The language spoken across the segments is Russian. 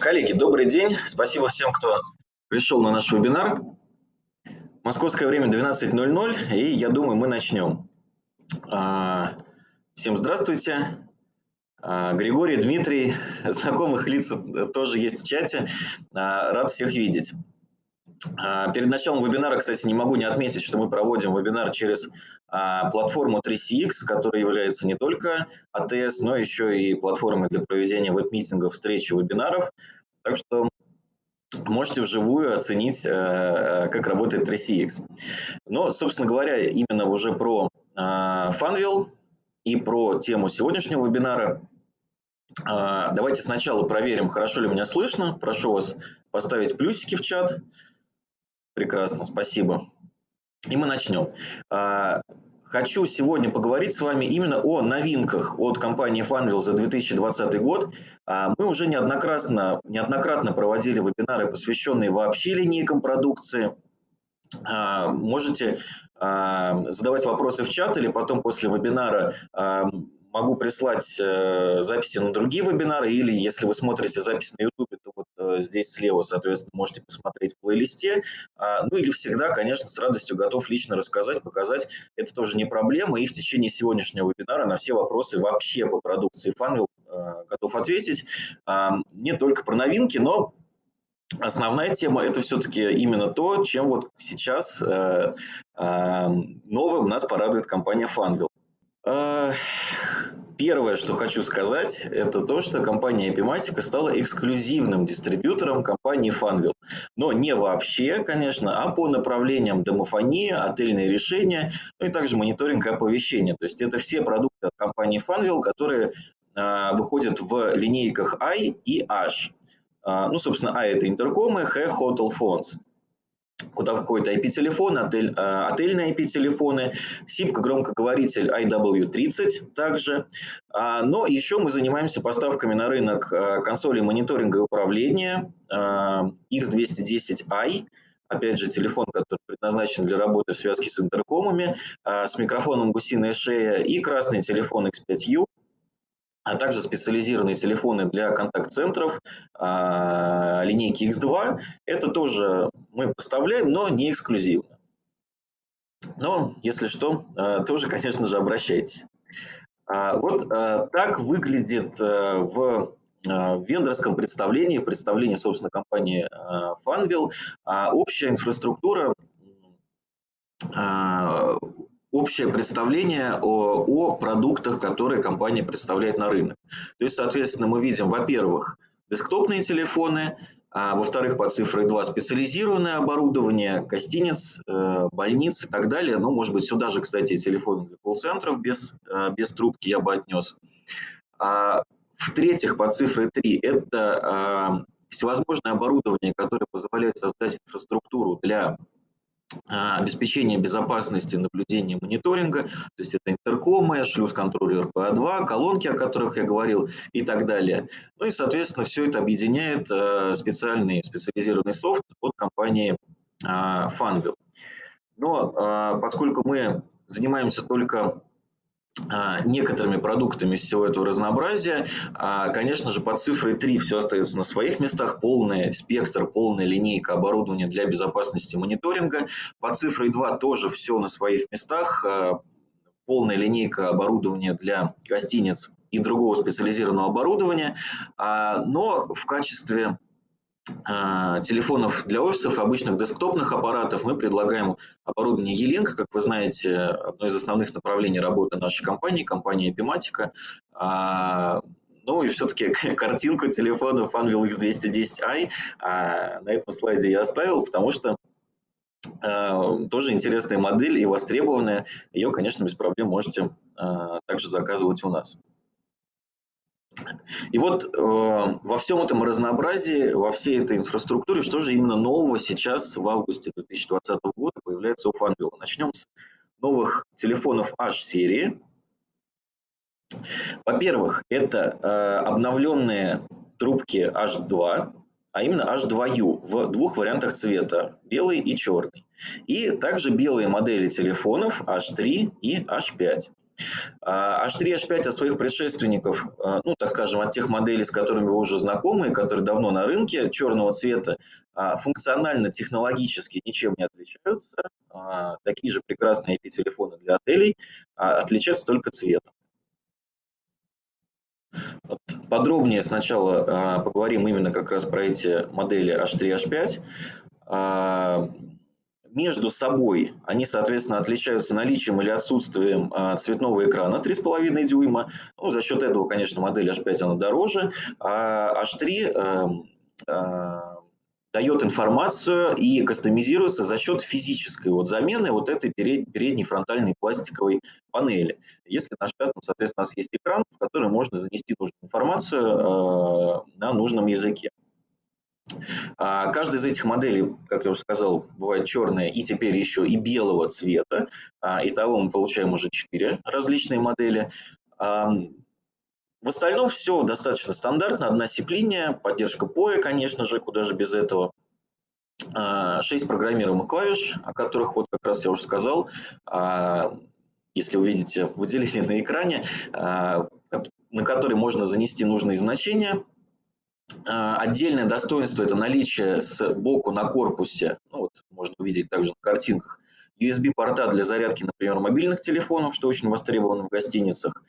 Коллеги, добрый день. Спасибо всем, кто пришел на наш вебинар. Московское время 12.00, и я думаю, мы начнем. А, всем здравствуйте. А, Григорий, Дмитрий, знакомых лиц тоже есть в чате. А, рад всех видеть. Перед началом вебинара, кстати, не могу не отметить, что мы проводим вебинар через платформу 3CX, которая является не только АТС, но еще и платформой для проведения веб-митингов, встреч и вебинаров. Так что можете вживую оценить, э, э, как работает 3CX. Но, собственно говоря, именно уже про э, Funwheel и про тему сегодняшнего вебинара. Давайте сначала проверим, хорошо ли меня слышно. Прошу вас поставить плюсики в чат. Прекрасно, спасибо. И мы начнем. Хочу сегодня поговорить с вами именно о новинках от компании Funwheel за 2020 год. А, мы уже неоднократно, неоднократно проводили вебинары, посвященные вообще линейкам продукции. А, можете а, задавать вопросы в чат или потом после вебинара могу прислать э, записи на другие вебинары, или если вы смотрите запись на YouTube, здесь слева, соответственно, можете посмотреть в плейлисте. А, ну или всегда, конечно, с радостью готов лично рассказать, показать. Это тоже не проблема. И в течение сегодняшнего вебинара на все вопросы вообще по продукции Funwheel э, готов ответить. А, не только про новинки, но Основная тема – это все-таки именно то, чем вот сейчас э, э, новым нас порадует компания Funwheel. Первое, что хочу сказать, это то, что компания Epimatica стала эксклюзивным дистрибьютором компании Funwheel. Но не вообще, конечно, а по направлениям домофонии, отельные решения, ну и также мониторинг и оповещения. То есть это все продукты от компании Funwheel, которые э, выходят в линейках I и H. Э, ну, собственно, I – это интеркомы, H – hotel phones куда входят IP-телефоны, отель, э, отельные IP-телефоны, SIP-громкоговоритель IW30 также. А, но еще мы занимаемся поставками на рынок э, консолей мониторинга и управления э, X210i, опять же, телефон, который предназначен для работы в связке с интеркомами, с микрофоном гусиная шея и красный телефон X5U, а также специализированные телефоны для контакт-центров а, линейки X2. Это тоже мы поставляем, но не эксклюзивно. Но, если что, а, тоже, конечно же, обращайтесь. А, вот так выглядит в вендорском представлении, в представлении, собственно, компании Funwheel, общая инфраструктура общее представление о, о продуктах, которые компания представляет на рынок. То есть, соответственно, мы видим, во-первых, десктопные телефоны, а, во-вторых, под цифрой 2 специализированное оборудование, гостиниц, э, больниц и так далее. Ну, может быть, сюда же, кстати, телефоны для колл-центров без, э, без трубки я бы отнес. А, в-третьих, под цифрой 3 это а, всевозможное оборудование, которое позволяет создать инфраструктуру для обеспечение безопасности наблюдения мониторинга, то есть это интеркомы, шлюз-контроллер PA2, колонки, о которых я говорил и так далее. Ну и, соответственно, все это объединяет а, специальный специализированный софт от компании а, Funwheel. Но поскольку мы занимаемся только а, некоторыми продуктами всего этого разнообразия. А, конечно же, под цифрой 3 все остается на своих местах. Полный спектр, полная линейка оборудования для безопасности мониторинга. Под цифрой 2 тоже все на своих местах. А, полная линейка оборудования для гостиниц и другого специализированного оборудования. Но в качестве а, телефонов для офисов, обычных десктопных аппаратов мы предлагаем оборудование E-Link, как вы знаете, одно из основных направлений работы нашей компании, компании Epimatica. А, ну и все-таки картинку телефона Funwheel X210i а, на этом слайде я оставил, потому что тоже интересная модель и востребованная. Ее, конечно, без проблем можете также заказывать у нас. И вот э, во всем этом разнообразии, во всей этой инфраструктуре, что же именно нового сейчас в августе 2020 года появляется у Funwheel? Начнем с новых телефонов H-серии. Во-первых, это э, обновленные трубки H2, а именно H2U в двух вариантах цвета, белый и черный. И также белые модели телефонов H3 и H5. H3 H5 от своих предшественников, ну, так скажем, от тех моделей, с которыми вы уже знакомы, которые давно на рынке, черного цвета, функционально, технологически ничем не отличаются. Такие же прекрасные IP-телефоны для отелей, отличаются только цветом. Вот подробнее сначала поговорим именно как раз про эти модели H3, H5 между собой они, соответственно, отличаются наличием или отсутствием а, цветного экрана 3,5 дюйма. Ну, за счет этого, конечно, модель H5 она дороже, а H3 э, э, дает информацию и кастомизируется за счет физической вот замены вот этой передней фронтальной пластиковой панели. Если на H5, соответственно, у нас есть экран, в который можно занести нужную информацию э, на нужном языке. А, каждая из этих моделей, как я уже сказал, бывает черная и теперь еще и белого цвета. А, итого мы получаем уже четыре различные модели. В остальном все достаточно стандартно. Одна сип-линия, поддержка POE, конечно же, куда же без этого. А, шесть программируемых клавиш, о которых вот как раз я уже сказал. Если вы видите выделение на экране, на который можно занести нужные значения, а, отдельное достоинство – это наличие сбоку на корпусе, ну вот можно увидеть также на картинках, USB-порта для зарядки, например, мобильных телефонов, что очень востребовано в гостиницах,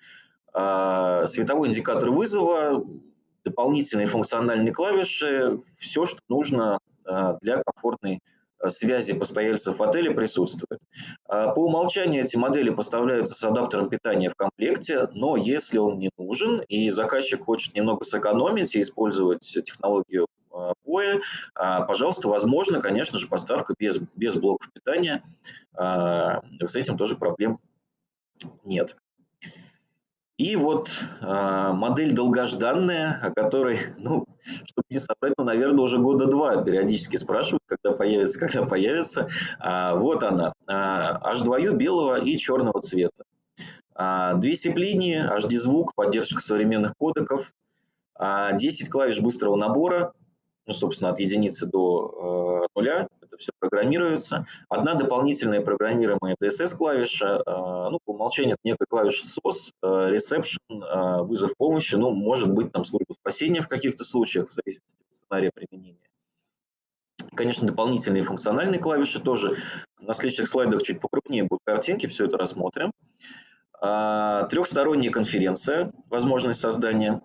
а, световой индикатор вызова, дополнительные функциональные клавиши, все, что нужно а, для комфортной связи постояльцев в отеле присутствует. А, по умолчанию эти модели поставляются с адаптером питания в комплекте, но если он не нужен и заказчик хочет немного сэкономить и использовать технологию POE, а, пожалуйста, возможно, конечно же, поставка без, без блоков питания. А, с этим тоже проблем нет. И вот э, модель долгожданная, о которой, ну, чтобы не собрать, ну, наверное, уже года два периодически спрашивают, когда появится, когда появится. А, вот она, а, H2U белого и черного цвета. А, две сип-линии, HD-звук, поддержка современных кодеков, а, 10 клавиш быстрого набора, ну, собственно, от единицы до э, нуля, это все программируется. Одна дополнительная программируемая DSS-клавиша, э, ну, по умолчанию это некая клавиша SOS, э, reception, э, вызов помощи, ну, может быть, там служба спасения в каких-то случаях, в зависимости от сценария применения. Конечно, дополнительные функциональные клавиши тоже. На следующих слайдах чуть покрупнее будут картинки, все это рассмотрим. Трехсторонняя конференция, возможность создания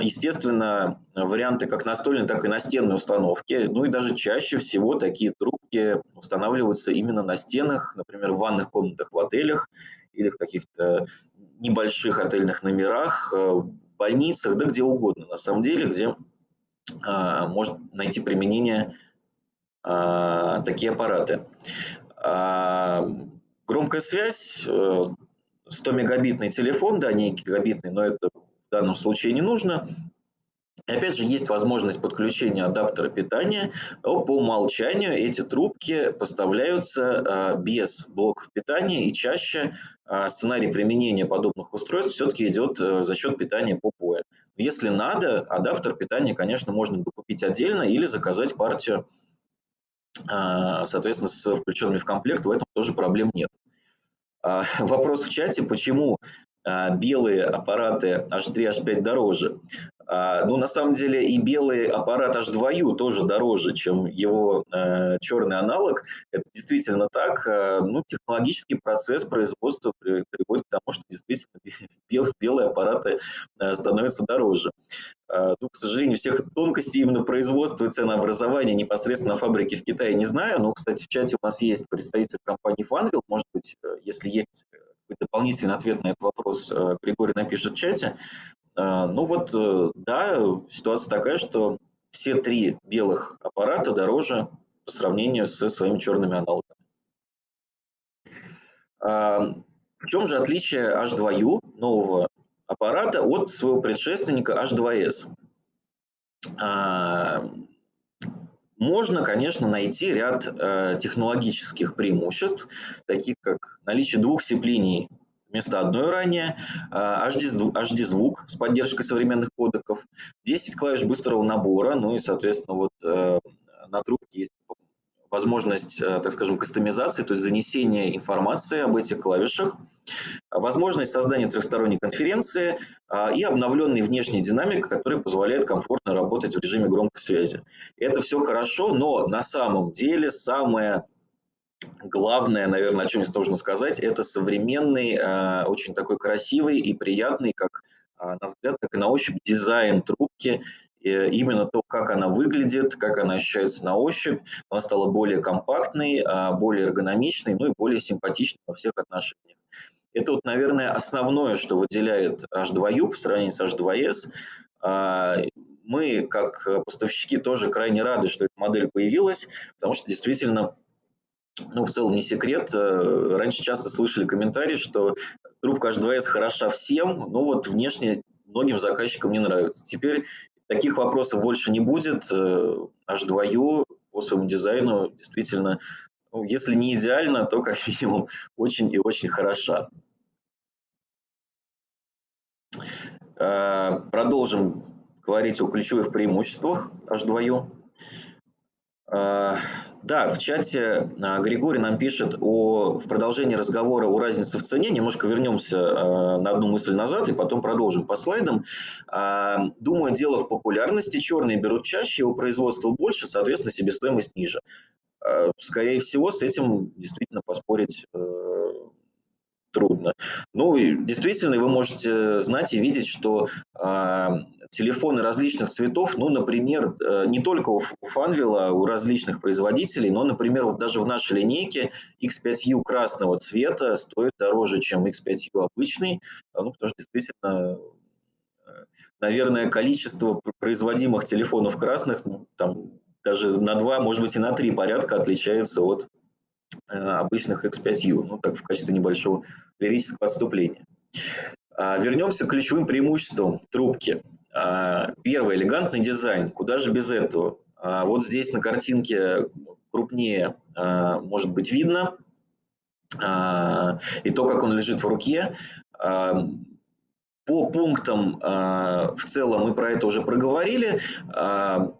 естественно, варианты как настольной, так и настенной установки. Ну и даже чаще всего такие трубки устанавливаются именно на стенах, например, в ванных комнатах в отелях или в каких-то небольших отельных номерах, э, в больницах, да где угодно, на самом деле, где а, может найти применение а, такие аппараты. А, громкая связь, 100-мегабитный телефон, да, не гигабитный, но это в данном случае не нужно. И опять же, есть возможность подключения адаптера питания. По умолчанию эти трубки поставляются а, без блоков питания, и чаще а, сценарий применения подобных устройств все-таки идет э, за счет питания по POE. Если надо, адаптер питания, конечно, можно докупить отдельно или заказать партию, а, соответственно, с включенными в комплект, в этом тоже проблем нет. Вопрос в чате, почему белые аппараты H3, H5 дороже. А, ну, на самом деле и белый аппарат H2U тоже дороже, чем его э, черный аналог. Это действительно так. Э, ну, технологический процесс производства приводит к тому, что действительно бел, белые аппараты э, становятся дороже. Ну, к сожалению, всех тонкостей именно производства и ценообразования непосредственно на фабрике в Китае не знаю. Но, кстати, в чате у нас есть представитель компании Fanvil. Может быть, если есть дополнительный ответ на этот вопрос э, Григорий напишет в чате. Э, ну вот, э, да, ситуация такая, что все три белых аппарата дороже по сравнению со своими черными аналогами. В чем же отличие H2U нового аппарата от своего предшественника H2S? Можно, конечно, найти ряд э, технологических преимуществ, таких как наличие двух сцеплений вместо одной ранее, э, HD-звук с поддержкой современных кодеков, 10 клавиш быстрого набора, ну и, соответственно, вот э, на трубке есть возможность, э, так скажем, кастомизации, то есть занесения информации об этих клавишах, возможность создания трехсторонней конференции а, и обновленный внешний динамик, который позволяет комфортно работать в режиме громкой связи. Это все хорошо, но на самом деле самое главное, наверное, о чем здесь нужно сказать, это современный, а, очень такой красивый и приятный, как а, на взгляд, как и на ощупь дизайн трубки, именно то, как она выглядит, как она ощущается на ощупь. Она стала более компактной, более эргономичной, ну и более симпатичной во всех отношениях. Это, вот, наверное, основное, что выделяет H2U по сравнению с H2S. А, мы, как поставщики, тоже крайне рады, что эта модель появилась, потому что действительно ну, в целом не секрет. Э, раньше часто слышали комментарии, что трубка H2S хороша всем, но вот внешне многим заказчикам не нравится. Теперь Таких вопросов больше не будет. H2U э, по своему дизайну действительно, ну, если не идеально, то как минимум очень и очень хороша. Э, продолжим говорить о ключевых преимуществах H2U. Да, в чате а, Григорий нам пишет о, в продолжении разговора о разнице в цене. Немножко вернемся на одну мысль назад и потом продолжим по слайдам. Думаю, дело в популярности. Черные берут чаще, его производства больше, соответственно, себестоимость ниже. Скорее всего, с этим действительно поспорить э, трудно. Ну, действительно, вы можете знать и видеть, что телефоны различных цветов, ну, например, э, не только у Фанвила, у различных производителей, но, например, вот даже в нашей линейке X5U красного цвета стоит дороже, чем X5U обычный, а, ну, потому что действительно, э, наверное, количество производимых телефонов красных ну, там, даже на два, может быть, и на три порядка отличается от э, обычных X5U, ну, так в качестве небольшого лирического отступления. А, вернемся к ключевым преимуществам трубки. А, первый – элегантный дизайн. Куда же без этого? А, вот здесь на картинке крупнее может быть видно. И то, как он лежит в руке. По пунктам в целом мы про это уже проговорили.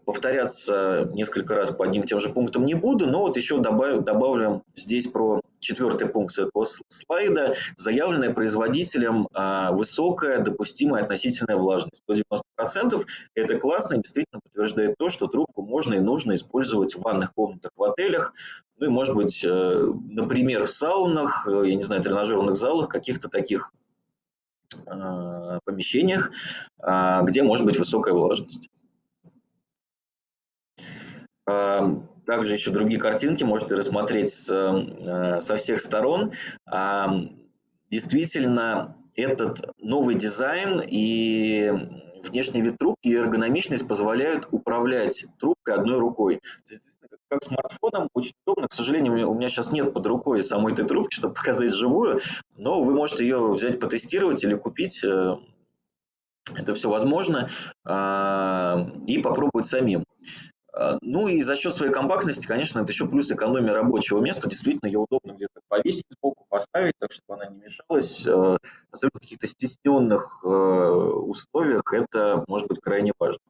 Повторяться несколько раз по одним тем же пунктам не буду, но вот еще добавлю, добавлю здесь про четвертый пункт с этого слайда, заявленная производителем а, высокая допустимая относительная влажность. До 90% это классно и действительно подтверждает то, что трубку можно и нужно использовать в ванных комнатах, в отелях, ну и, может быть, э, например, в саунах, э, я не знаю, тренажерных залах, каких-то таких а, помещениях, а, где может быть высокая влажность. Также еще другие картинки можете рассмотреть с, э, со всех сторон. Действительно, этот новый дизайн и внешний вид трубки и эргономичность позволяют управлять трубкой одной рукой. Как смартфоном очень удобно. К сожалению, у меня сейчас нет под рукой самой этой трубки, чтобы показать живую, но вы можете ее взять, потестировать или купить. Э, это все возможно. И попробовать самим. А, ну и за счет своей компактности, конечно, это еще плюс экономия рабочего места. Действительно, ее удобно где-то повесить сбоку, поставить, так чтобы она не мешалась. А, особенно в каких-то стесненных а, условиях это может быть крайне важно.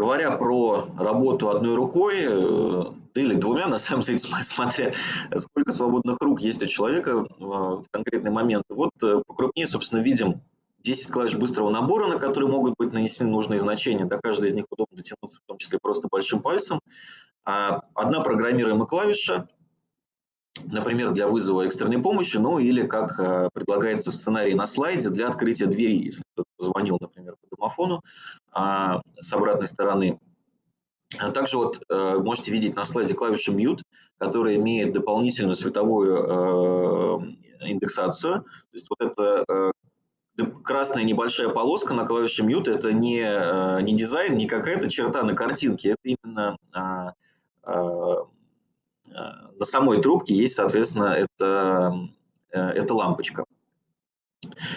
Говоря про работу одной рукой, э, или двумя, на самом деле, смотря сколько свободных рук есть у человека в конкретный момент. Вот э, покрупнее, собственно, видим 10 клавиш быстрого набора, на которые могут быть нанесены нужные значения. До каждой из них удобно дотянуться, в том числе просто большим пальцем. А одна программируемая клавиша, например, для вызова экстренной помощи, ну или, как э, предлагается в сценарии на слайде, для открытия двери, если кто-то позвонил, например, по домофону а, с обратной стороны. А также вот э, можете видеть на слайде клавишу Mute, которая имеет дополнительную световую э, индексацию. То есть вот это красная небольшая полоска на клавише Mute – это не, не дизайн, не какая-то черта на картинке, это именно а, на самой трубке есть, соответственно, это, э, это лампочка.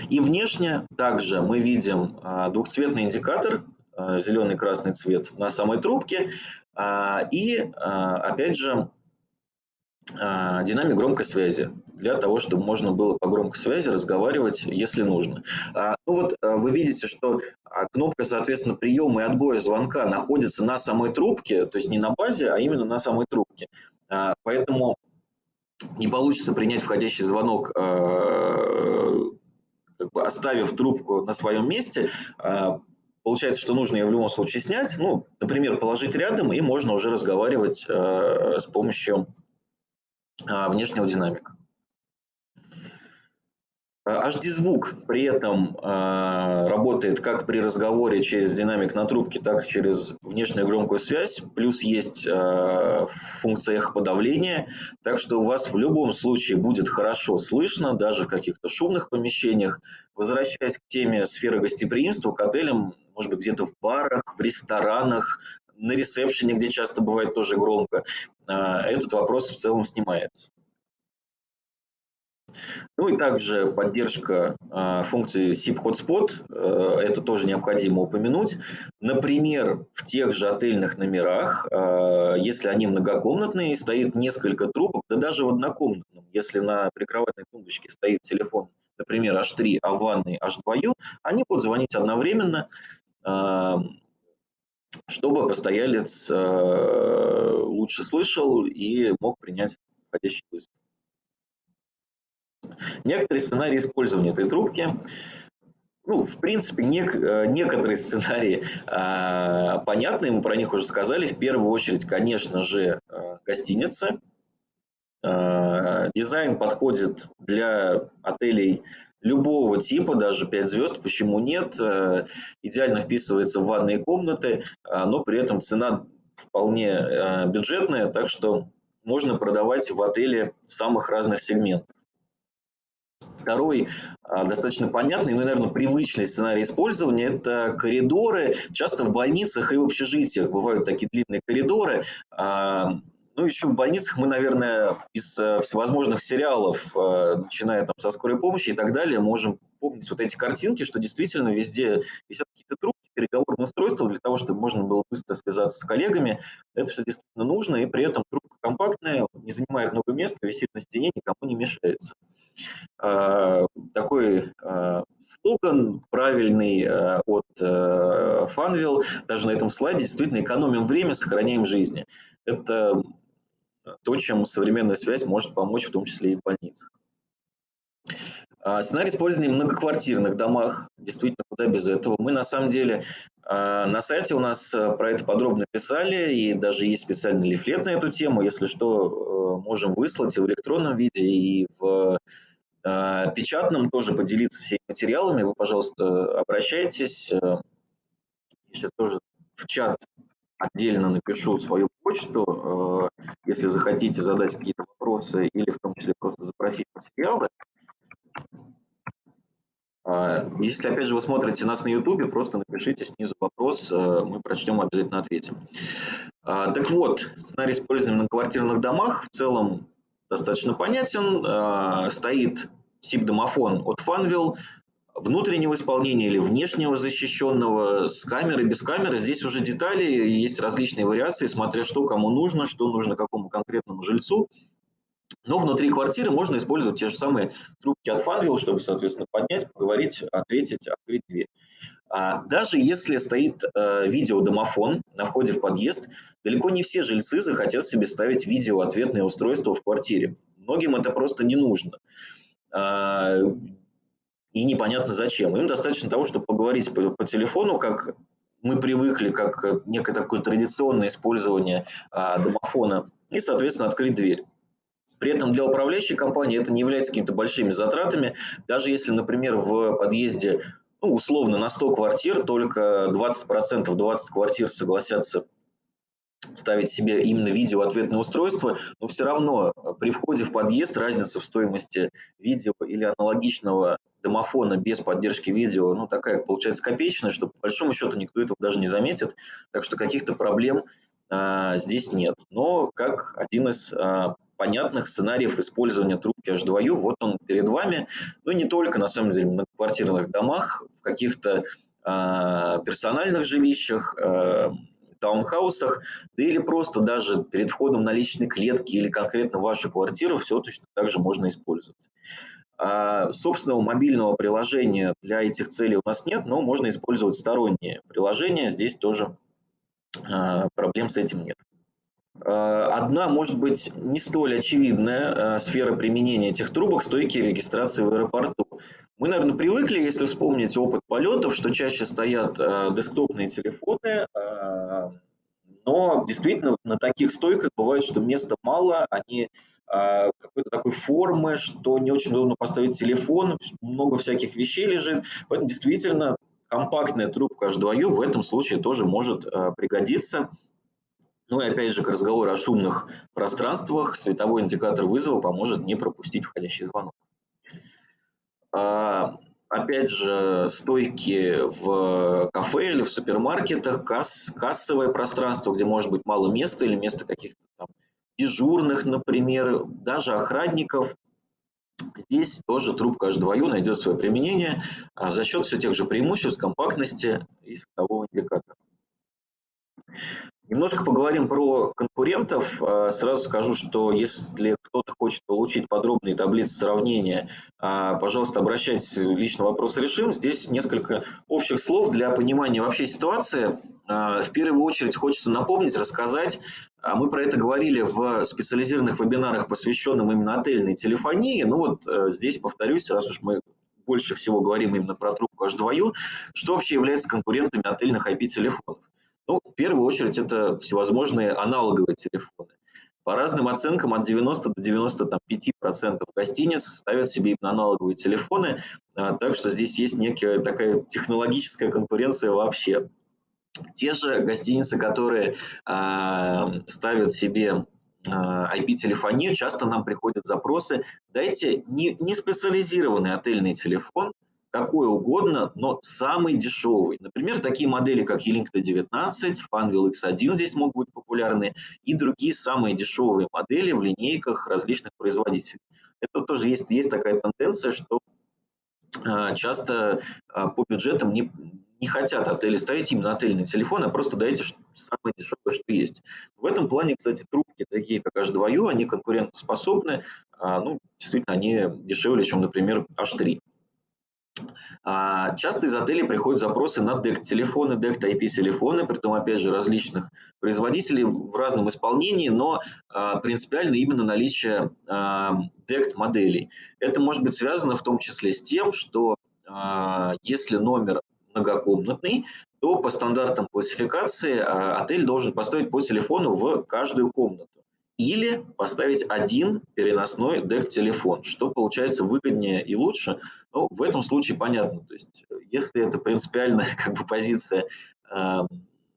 И внешне также мы видим двухцветный индикатор, зеленый красный цвет на самой трубке. И, опять же, а, динамик громкой связи для того, чтобы можно было по громкой связи разговаривать, если нужно. А, ну вот а, вы видите, что кнопка, соответственно, приема и отбоя звонка находится на самой трубке, то есть не на базе, а именно на самой трубке. Поэтому не получится принять входящий звонок, как бы оставив трубку на своем месте. Получается, что нужно ее в любом случае снять, ну, например, положить рядом, и можно уже разговаривать с помощью а, внешнего динамика. HD-звук при этом э, работает как при разговоре через динамик на трубке, так и через внешнюю громкую связь. Плюс есть э, функция эхоподавления, так что у вас в любом случае будет хорошо слышно, даже в каких-то шумных помещениях. Возвращаясь к теме сферы гостеприимства, к отелям, может быть, где-то в барах, в ресторанах, на ресепшене, где часто бывает тоже громко, а, этот вопрос в целом снимается. Ну и также поддержка э, функции SIP Hotspot, э, это тоже необходимо упомянуть. Например, в тех же отельных номерах, э, если они многокомнатные, стоит несколько трубок, да даже в однокомнатном, если на прикроватной тумбочке стоит телефон, например, H3, а в ванной H2U, они будут звонить одновременно, чтобы постоялец э, лучше слышал и мог принять входящий вызов. Некоторые сценарии использования этой трубки, ну, в принципе, нек, э, некоторые сценарии э, понятны, мы про них уже сказали. В первую очередь, конечно же, э, гостиницы. Э, дизайн подходит для отелей любого типа, даже 5 звезд, почему нет, э, идеально вписывается в ванные комнаты, а, но при этом цена вполне э, бюджетная, так что можно продавать в отеле самых разных сегментов. Второй а, достаточно понятный, ну, наверное, привычный сценарий использования – это коридоры. Часто в больницах и в общежитиях бывают такие длинные коридоры. А, ну, еще в больницах мы, наверное, из э, всевозможных сериалов, э, начиная там со скорой помощи и так далее, можем помнить вот эти картинки, что действительно везде висят какие-то трубки, переговорные устройства для того, чтобы можно было быстро связаться с коллегами. Это все действительно нужно, и при этом трубка компактная, не занимает много места, висит на стене, никому не мешается. Э, такой слоган правильный от Funwheel, даже на этом слайде, действительно экономим время, сохраняем жизни. Это то, чем современная связь может помочь, в том числе и в больницах. А, сценарий использования в многоквартирных домах, действительно, куда без этого. Мы на самом деле а, на сайте у нас э, про это подробно писали, и даже есть специальный лифлет на эту тему. Если что, э, можем выслать и в электронном виде, и в а, печатном тоже поделиться всеми материалами. Вы, пожалуйста, обращайтесь. Э, я сейчас тоже в чат отдельно напишу свою почту, э, если захотите задать какие-то вопросы или в том числе просто запросить материалы. А, если, опять же, вы смотрите нас на YouTube, просто напишите снизу вопрос, э, мы прочтем, обязательно ответим. А, так вот, сценарий использования на квартирных домах в целом достаточно понятен. А, стоит SIP-домофон от Funwheel, внутреннего исполнения или внешнего защищенного, с камерой, без камеры. Здесь уже детали, есть различные вариации, смотря что кому нужно, что нужно какому конкретному жильцу. Но внутри квартиры можно использовать те же самые трубки от Funwheel, чтобы, соответственно, поднять, поговорить, ответить, открыть дверь. А даже если стоит э, видеодомофон на входе в подъезд, далеко не все жильцы захотят себе ставить видеоответное устройство в квартире. Многим это просто не нужно. А, и непонятно зачем. Им достаточно того, чтобы поговорить по, по телефону, как мы привыкли, как некое такое традиционное использование а, домофона, и, соответственно, открыть дверь. При этом для управляющей компании это не является какими-то большими затратами. Даже если, например, в подъезде, ну, условно, на 100 квартир только 20%, 20 квартир согласятся ставить себе именно видео-ответное устройство, но все равно при входе в подъезд разница в стоимости видео или аналогичного домофона без поддержки видео, ну, такая получается копеечная, что по большому счету никто этого даже не заметит, так что каких-то проблем а, здесь нет. Но как один из а, понятных сценариев использования трубки H2U, вот он перед вами, ну, не только, на самом деле, в квартирных домах, в каких-то а, персональных жилищах, а, таунхаусах, да или просто даже перед входом на личные клетки или конкретно вашу квартиру все точно так же можно использовать. А собственного мобильного приложения для этих целей у нас нет, но можно использовать сторонние приложения. Здесь тоже а, проблем с этим нет. А, одна, может быть, не столь очевидная сфера применения этих трубок – стойки регистрации в аэропорту. Мы, наверное, привыкли, если вспомнить опыт полетов, что чаще стоят десктопные телефоны, но действительно на таких стойках бывает, что места мало, они какой-то такой формы, что не очень удобно поставить телефон, много всяких вещей лежит. Поэтому действительно компактная трубка H2U в этом случае тоже может пригодиться. Ну и опять же, к разговору о шумных пространствах, световой индикатор вызова поможет не пропустить входящий звонок. А, опять же, стойки в кафе или в супермаркетах, касс, кассовое пространство, где может быть мало места или место каких-то там дежурных, например, даже охранников. Здесь тоже трубка H2U найдет свое применение а, за счет все тех же преимуществ, компактности и светового индикатора. Немножко поговорим про конкурентов. А, сразу скажу, что если кто-то хочет получить подробные таблицы сравнения, а, пожалуйста, обращайтесь, лично вопрос решим. Здесь несколько общих слов для понимания вообще ситуации. В первую очередь хочется напомнить, рассказать, а мы про это говорили в специализированных вебинарах, посвященных именно отельной телефонии. Ну вот э, здесь повторюсь, раз уж мы больше всего говорим именно про трубку H2U, что вообще является конкурентами отельных IP-телефонов? Ну, в первую очередь, это всевозможные аналоговые телефоны. По разным оценкам, от 90 до 95% гостиниц ставят себе именно аналоговые телефоны, а, так что здесь есть некая такая технологическая конкуренция вообще. Те же гостиницы, которые э, ставят себе IP-телефонию, а, часто нам приходят запросы, дайте не, не специализированный отельный телефон, какой угодно, но самый дешевый. Например, такие модели, как E-Link T19, Funwheel X1 здесь могут быть популярны, и другие самые дешевые модели в линейках различных производителей. Это тоже есть, есть такая тенденция, что э, часто э, по бюджетам не, не хотят отели ставить именно отельный телефон, а просто дайте самое дешевое, что есть. В этом плане, кстати, трубки такие, как H2U, они конкурентоспособны, а, ну, действительно, они дешевле, чем, например, H3. А, часто из отелей приходят запросы на DECT-телефоны, DECT-IP-телефоны, при том, опять же, различных производителей в разном исполнении, но а, принципиально именно наличие DECT-моделей. Это может быть связано в том числе с тем, что если номер многокомнатный, то по стандартам классификации а, отель должен поставить по телефону в каждую комнату. Или поставить один переносной дек-телефон, что получается выгоднее и лучше. Ну, в этом случае понятно. То есть, если это принципиальная как бы, позиция э,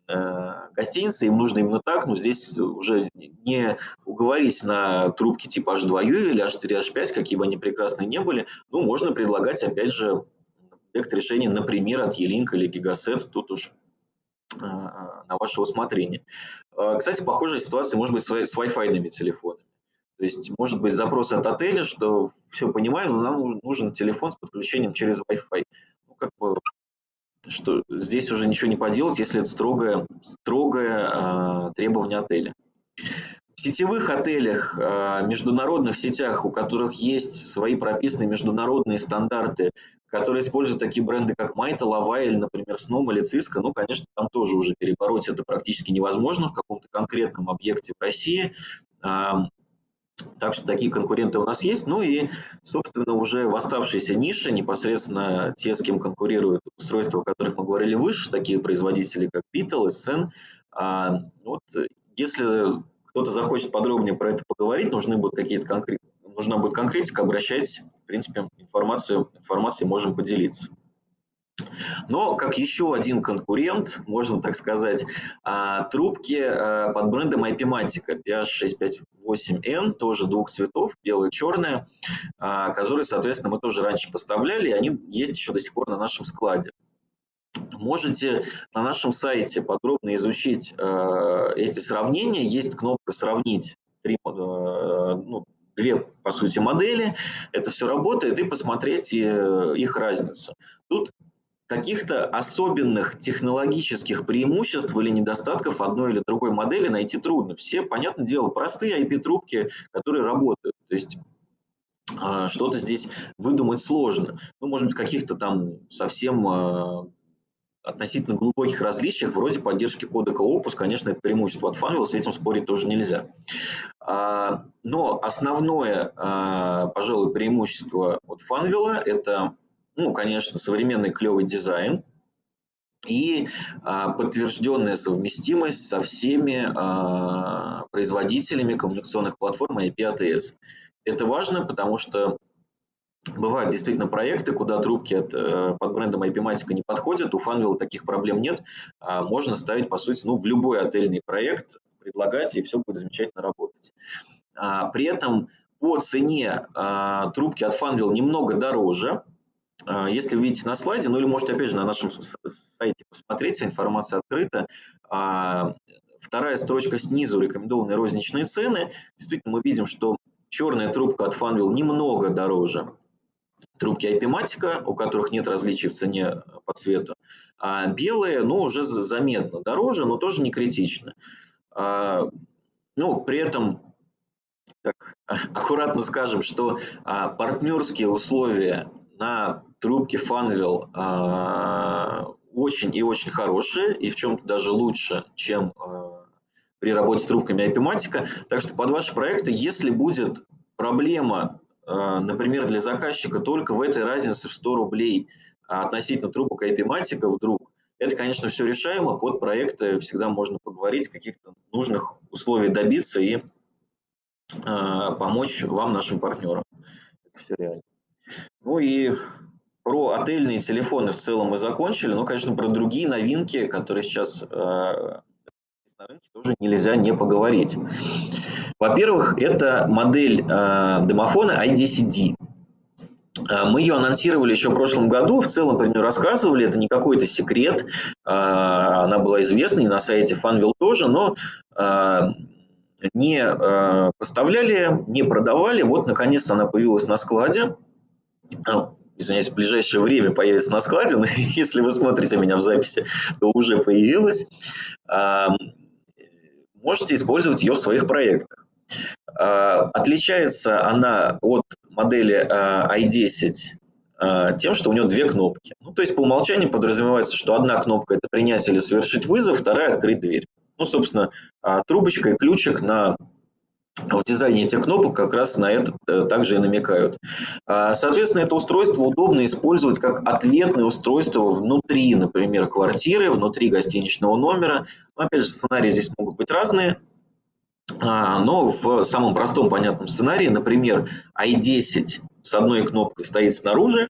э, гостиницы, им нужно именно так, но здесь уже не уговорись на трубки типа H2U или H4, H5, какие бы они прекрасные не были, ну, можно предлагать, опять же, решения, например, от E-Link или Gigaset, тут уж на ваше усмотрение. А, кстати, похожая ситуация может быть с Wi-Fi телефонами. То есть может быть запрос от отеля, что все понимаем, но нам нужен телефон с подключением через Wi-Fi. Ну, как бы, что здесь уже ничего не поделать, если это строгое, строгое э, требование отеля. В сетевых отелях, а, международных сетях, у которых есть свои прописанные международные стандарты, которые используют такие бренды, как Майта, Лава или, например, Сном или Cisco, ну, конечно, там тоже уже перебороть это практически невозможно в каком-то конкретном объекте в России. Так что такие конкуренты у нас есть. Ну и, собственно, уже в оставшейся нише непосредственно те, с кем конкурируют устройства, о которых мы говорили выше, такие производители, как Beetle, SN. А, вот, если кто-то захочет подробнее про это поговорить, нужны будут какие-то конкрет... нужна будет конкретика, обращайтесь, в принципе, информацию, информацией можем поделиться. Но как еще один конкурент, можно так сказать, а, трубки а, под брендом IP-Matica PH658N, тоже двух цветов, белая и черная, а, которые, соответственно, мы тоже раньше поставляли, и они есть еще до сих пор на нашем складе. Можете на нашем сайте подробно изучить эти сравнения. Есть кнопка «Сравнить» три, ну, две, по сути, модели. Это все работает, и посмотреть э, их разницу. Тут каких-то особенных технологических преимуществ или недостатков одной или другой модели найти трудно. Все, понятное дело, простые IP-трубки, которые работают. То есть а, что-то здесь выдумать сложно. Ну, может быть, каких-то там совсем а, относительно глубоких различиях, вроде поддержки кодека Opus, конечно, это преимущество от Funwheel, с этим спорить тоже нельзя. А, но основное, пожалуй, преимущество от Funwheel – это ну, конечно, современный клевый дизайн и а, подтвержденная совместимость со всеми а, производителями коммуникационных платформ IP ATS. Это важно, потому что Бывают действительно проекты, куда трубки от, э, под брендом IP-матика не подходят, у Funwheel таких проблем нет. А можно ставить, по сути, ну, в любой отельный проект, предлагать, и все будет замечательно работать. А, при этом по цене а, трубки от Funwheel немного дороже, а, если вы видите на слайде, ну или можете опять же на нашем сайте посмотреть, информация открыта. А, вторая строчка снизу, рекомендованные розничные цены. Действительно, мы видим, что черная трубка от Funwheel немного дороже трубки IP-матика, у которых нет различий в цене по цвету. А белые, ну, уже заметно дороже, но тоже не критично. А, ну, при этом так, аккуратно скажем, что а, партнерские условия на трубки Funwheel а, очень и очень хорошие, и в чем-то даже лучше, чем при работе с трубками IP-матика. Так что под ваши проекты, если будет проблема, например, для заказчика только в этой разнице в 100 рублей относительно трубок IP-матика вдруг, это, конечно, все решаемо, под проекты всегда можно поговорить, каких-то нужных условий добиться и помочь вам, нашим партнерам. Это все реально. Ну и про отельные телефоны в целом мы закончили. Ну, конечно, про другие новинки, которые сейчас э, на рынке, тоже нельзя не поговорить. Во-первых, это модель э, домофона i10D. Э, мы ее анонсировали еще в прошлом году, в целом про нее рассказывали, это не какой-то секрет, э, она была известна и на сайте Funwheel тоже, но не поставляли, не продавали, вот наконец-то она появилась на складе, извиняюсь, в ближайшее время появится на складе, но если вы смотрите меня в записи, то уже появилась. Можете использовать ее в своих проектах. А, отличается она от модели а, i10 а, тем, что у нее две кнопки. Ну, то есть по умолчанию подразумевается, что одна кнопка – это принять или совершить вызов, вторая – открыть дверь. Ну, собственно, трубочка и ключик на в дизайне этих кнопок как раз на это э, также и намекают. А, соответственно, это устройство удобно использовать как ответное устройство внутри, например, квартиры, внутри гостиничного номера. Но, опять же, сценарии здесь могут быть разные. А, но в самом простом понятном сценарии, например, i10 с одной кнопкой стоит снаружи,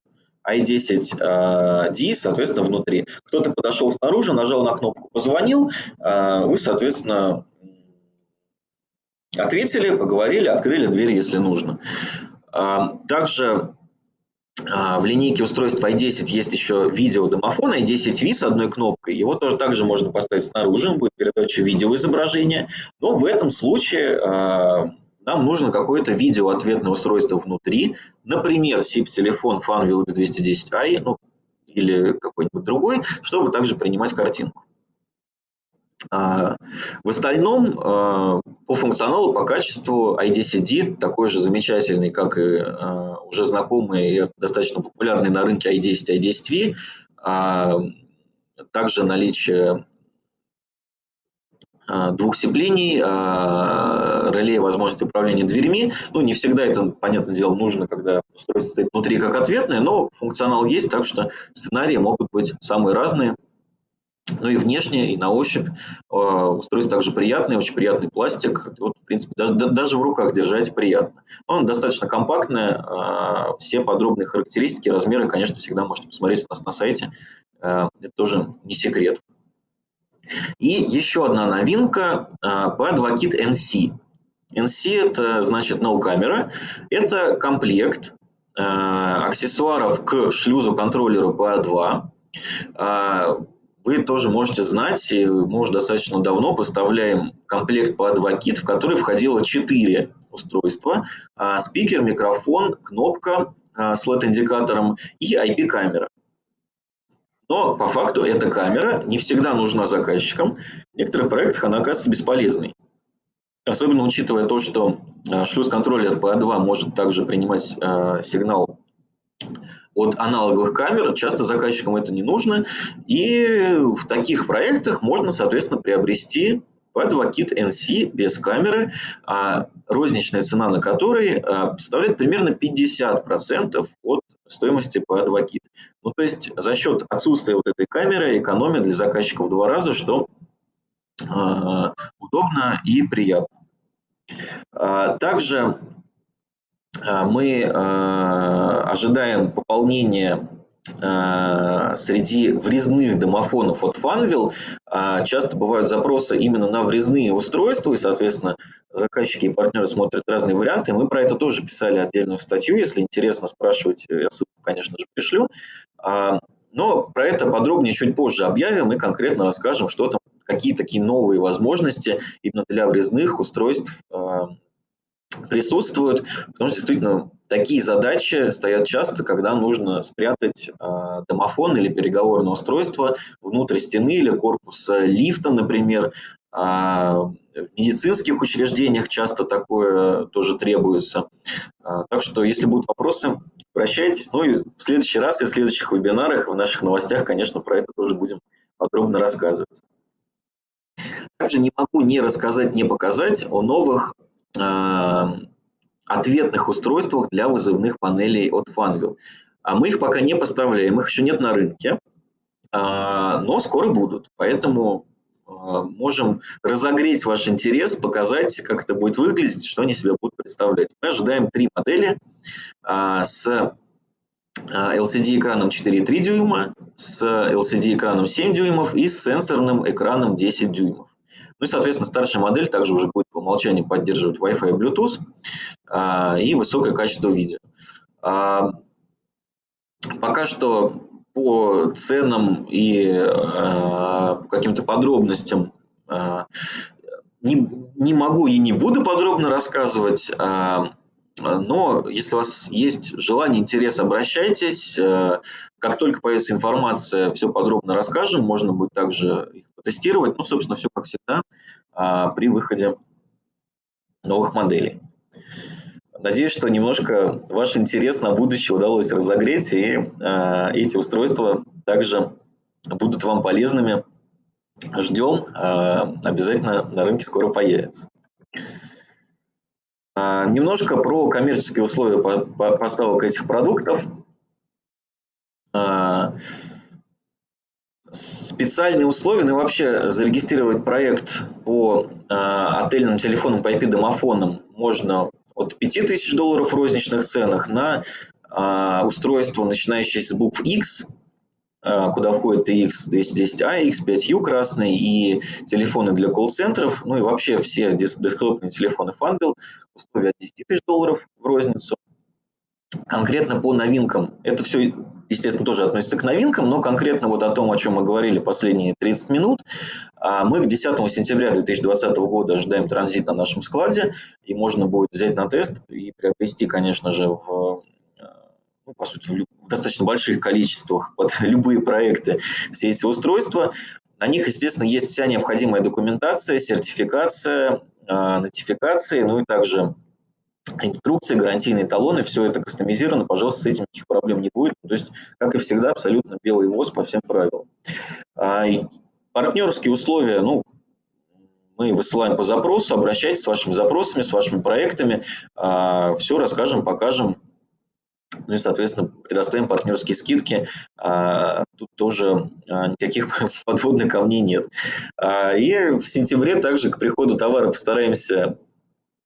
i10D, а, соответственно, внутри. Кто-то подошел снаружи, нажал на кнопку, позвонил, вы, соответственно, Ответили, поговорили, открыли дверь, если нужно. А, также а, в линейке устройств i10 есть еще видеодомофон i10V с одной кнопкой. Его тоже также можно поставить снаружи, будет передача видеоизображения. Но в этом случае а, нам нужно какое-то видеоответное устройство внутри. Например, SIP-телефон Funwheel X210i ну, или какой-нибудь другой, чтобы также принимать картинку. В остальном по функционалу, по качеству i10D такой же замечательный, как и э, уже знакомый и достаточно популярный на рынке i10, i10V. А, также наличие а, двух сцеплений, а, реле возможности управления дверьми. Ну, не всегда это, понятное дело, нужно, когда устройство стоит внутри как ответное, но функционал есть, так что сценарии могут быть самые разные. Ну и внешне, и на ощупь а, устройство также приятное, очень приятный пластик. Вот, в принципе, даже, даже в руках держать приятно. Он достаточно компактный, а, все подробные характеристики, размеры, конечно, всегда можете посмотреть у нас на сайте. А, это тоже не секрет. И еще одна новинка P2Kit NC. NC это значит no camera. Это комплект аксессуаров к шлюзу контроллеру PA2 вы тоже можете знать, мы уже достаточно давно поставляем комплект по 2 кит, в который входило 4 устройства. А, спикер, микрофон, кнопка а, с LED-индикатором и IP-камера. Но по факту эта камера не всегда нужна заказчикам. В некоторых проектах она оказывается бесполезной. Особенно учитывая то, что э, шлюз-контроллер PA2 может также принимать э, сигнал от аналоговых камер, часто заказчикам это не нужно. И в таких проектах можно, соответственно, приобрести P2 Kit NC без камеры, а розничная цена на которой а, составляет примерно 50% от стоимости P2 Kit. Ну, то есть за счет отсутствия вот этой камеры экономия для заказчиков в два раза, что а, удобно и приятно. Также мы ожидаем пополнения среди врезных домофонов от Funwheel. Часто бывают запросы именно на врезные устройства, и, соответственно, заказчики и партнеры смотрят разные варианты. Мы про это тоже писали отдельную статью. Если интересно, спрашивать, я ссылку, конечно же, пришлю. Но про это подробнее чуть позже объявим и конкретно расскажем, что там, какие такие новые возможности именно для врезных устройств присутствуют, потому что действительно такие задачи стоят часто, когда нужно спрятать э, домофон или переговорное устройство внутрь стены или корпуса лифта, например. Э, в медицинских учреждениях часто такое тоже требуется. Э, так что, если будут вопросы, обращайтесь. Ну и в следующий раз и в следующих вебинарах, в наших новостях, конечно, про это тоже будем подробно рассказывать. Также не могу не рассказать, не показать о новых ответных устройствах для вызывных панелей от Funwheel. А мы их пока не поставляем, их еще нет на рынке, а, но скоро будут. Поэтому а, можем разогреть ваш интерес, показать, как это будет выглядеть, что они себя будут представлять. Мы ожидаем три модели с LCD-экраном 4,3 дюйма, с LCD-экраном 7 дюймов и с сенсорным экраном 10 дюймов. Ну и, соответственно, старшая модель также уже будет по умолчанию поддерживать Wi-Fi и Bluetooth а, и высокое качество видео. А, пока что по ценам и а, каким-то подробностям не, не могу и не буду подробно рассказывать. Но если у вас есть желание, интерес, обращайтесь. Э, как только появится информация, все подробно расскажем. Можно будет также их потестировать. Ну, собственно, все как всегда а, при выходе новых моделей. Надеюсь, что немножко ваш интерес на будущее удалось разогреть, и а, эти устройства также будут вам полезными. Ждем, а, обязательно на рынке скоро появится. А, немножко про коммерческие условия поставок этих продуктов. А, специальные условия, ну и вообще зарегистрировать проект по а, отельным телефонам, по IP-домофонам можно от 5000 долларов в розничных ценах на устройство, начинающееся с букв X, куда входит и X210A, X5U красный и телефоны для колл-центров, ну и вообще все десктопные телефоны Funbill, условия от 10 тысяч долларов в розницу. Конкретно по новинкам, это все, естественно, тоже относится к новинкам, но конкретно вот о том, о чем мы говорили последние 30 минут, а, мы к 10 сентября 2020 года ожидаем транзит на нашем складе, и можно будет взять на тест и приобрести, конечно же, в ну, по сути, в, достаточно больших количествах под любые проекты все эти устройства. На них, естественно, есть вся необходимая документация, сертификация, э, нотификации, ну и также инструкции, гарантийные талоны, все это кастомизировано, пожалуйста, с этим никаких проблем не будет. То есть, как и всегда, абсолютно белый ВОЗ по всем правилам. А, партнерские условия, ну, мы высылаем по запросу, обращайтесь с вашими запросами, с вашими проектами, а, все расскажем, покажем, ну и, соответственно, предоставим партнерские скидки. А, тут тоже а, никаких подводных камней нет. А, и в сентябре также к приходу товара постараемся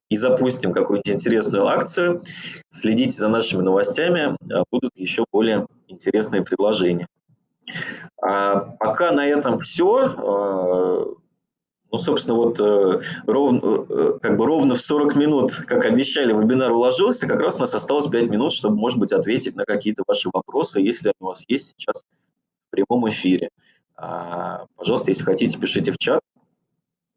и запустим какую-нибудь интересную акцию. Следите за нашими новостями, будут еще более интересные предложения. Пока на этом все. Ну, собственно, вот э, ровно, э, э, как бы ровно в 40 минут, как обещали, вебинар уложился. Как раз у нас осталось 5 минут, чтобы, может быть, ответить на какие-то ваши вопросы, если они у вас есть сейчас в прямом эфире. А, пожалуйста, если хотите, пишите в чат.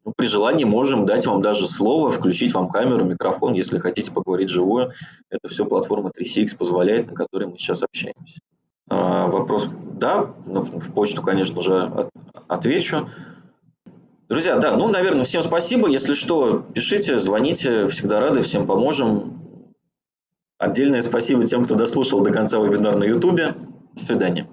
Ну, при желании можем дать вам даже слово, включить вам камеру, микрофон, если хотите поговорить живую. Это все платформа 3CX позволяет, на которой мы сейчас общаемся. А, вопрос, да, в почту, конечно же, отвечу. Друзья, да, ну, наверное, всем спасибо. Если что, пишите, звоните, всегда рады, всем поможем. Отдельное спасибо тем, кто дослушал до конца вебинар на YouTube. До свидания.